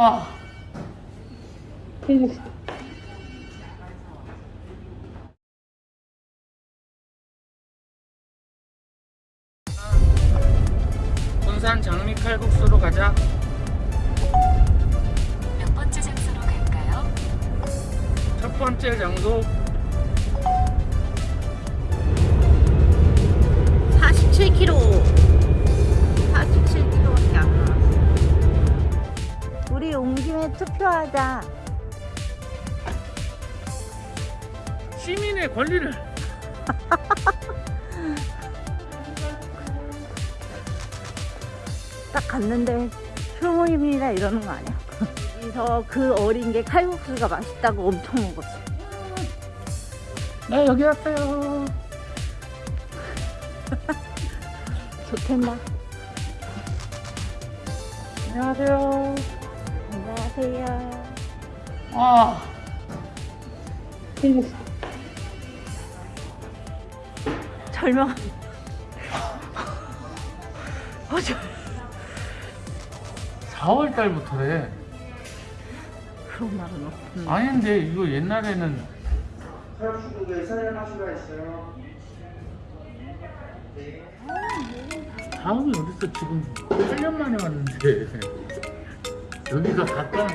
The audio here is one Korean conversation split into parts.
아. 군산 장미 칼국수로 가자. 몇 번째 장소로 갈까요? 첫 번째 장소 47km 투표하자 시민의 권리를 딱 갔는데 표모임이나 이러는 거 아니야? 여기서 그 어린 게 칼국수가 맛있다고 엄청 먹었어 네 여기 왔어요. 좋겠나? 안녕하세요. 안녕하세요 아. 절명 어, 절... 4월 달부터래. 그런 말은 없군 아닌데 이거 옛날에는 칼국수국에 사연할 수가 있어요. 다음이 어딨어 지금 8년 만에 왔는데 여기가 가까운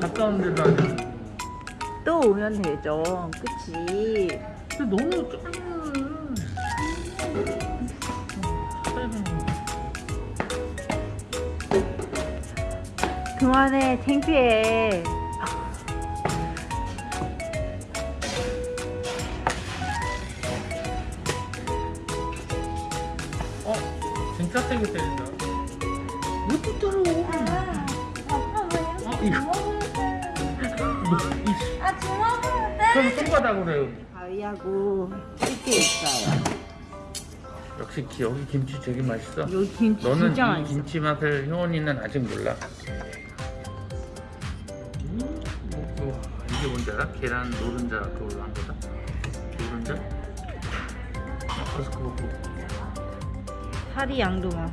가까운 데도 아니고 또 오면 되죠. 그치? 근데 너무 좁아. 그만해 창피해. 어? 진짜 세게 때린다. 왜또 때려 어 이거 아 주먹으로 때 그럼 손바닥으로 해 가위하고 찔게 있어요. 역시 기- 여기 김치 되게 맛있어. 여기 김치 너는 진짜 이 맛있어. 김치 맛을 효원이는 아직 몰라. 음, 뭐, 이게 뭔지 알아? 계란 노른자 그걸로 한 거다? 노른자? 아, 그래서 그거 뭐 살이 양도 많아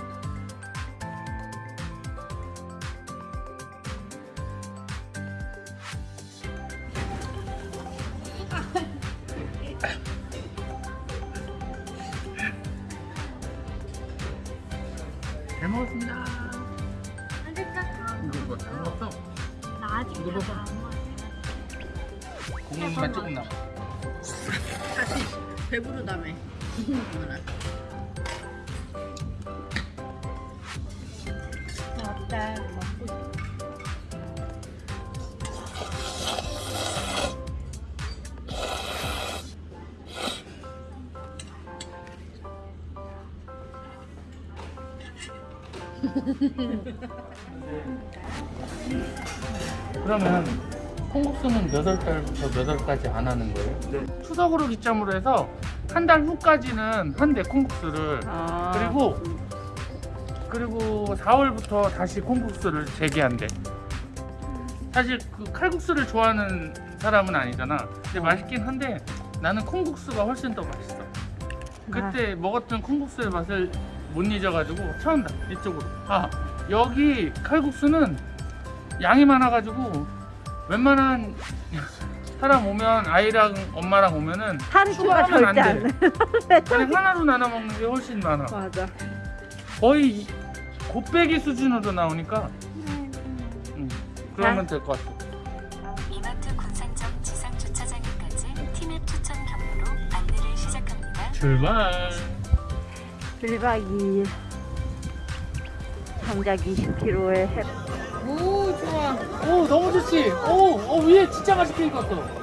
먹었습니다? 이거 뭐 잘 먹었어? 나 아직 이거. 안 먹었어 고객님만 조금 남아 다시 배부르다며 그러면 콩국수는 몇 월 달부터 몇 월까지 안 하는 거예요? 네. 추석으로 기점으로 해서 한 달 후까지는 한대 콩국수를 아, 그리고 그리고 4월부터 다시 콩국수를 재개한대. 사실 그 칼국수를 좋아하는 사람은 아니잖아. 근데 맛있긴 한데 나는 콩국수가 훨씬 더 맛있어. 그때 먹었던 콩국수의 맛을 못 잊어가지고 처음 다 이쪽으로. 아 여기 칼국수는 양이 많아가지고 웬만한 사람 오면 아이랑 엄마랑 오면은 살이 추가 절대 안안 돼. 돼. 그냥 하나로 나눠 먹는 게 훨씬 많아. 맞아 거의 곱빼기 수준으로 나오니까 음, 그러면 될 것 같아. 이마트 군산점 지상 주차장까지 티맵 추천 경로로 안내를 시작합니다. 출발. 1박 2일 정작 20km의 해오 좋아. 오 너무 좋지. 오, 오 위에 진짜 맛있게 익었어.